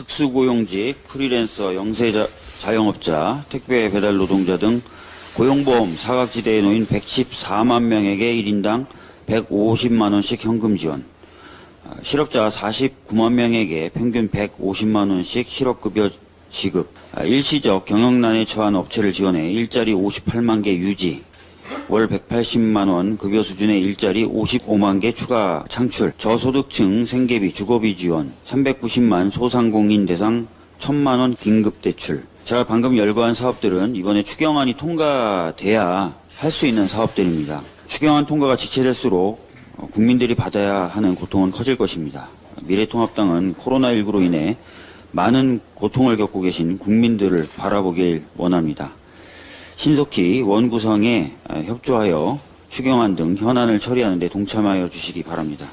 특수고용직, 프리랜서, 영세자, 자영업자, 택배 배달 노동자 등 고용보험 사각지대에 놓인 114만 명에게 1인당 150만 원씩 현금 지원, 아, 실업자 49만 명에게 평균 150만 원씩 실업급여 지급, 아, 일시적 경영난에 처한 업체를 지원해 일자리 58만 개 유지, 월 180만 원 급여 수준의 일자리 55만 개 추가 창출, 저소득층 생계비 주거비 지원, 390만 소상공인 대상 1000만 원 긴급 대출. 제가 방금 열거한 사업들은 이번에 추경안이 통과돼야 할 수 있는 사업들입니다. 추경안 통과가 지체될수록 어, 국민들이 받아야 하는 고통은 커질 것입니다. 미래통합당은 코로나19로 인해 많은 고통을 겪고 계신 국민들을 바라보길 원합니다. 신속히 원구성에 어, 협조하여 추경안 등 현안을 처리하는 데 동참하여 주시기 바랍니다.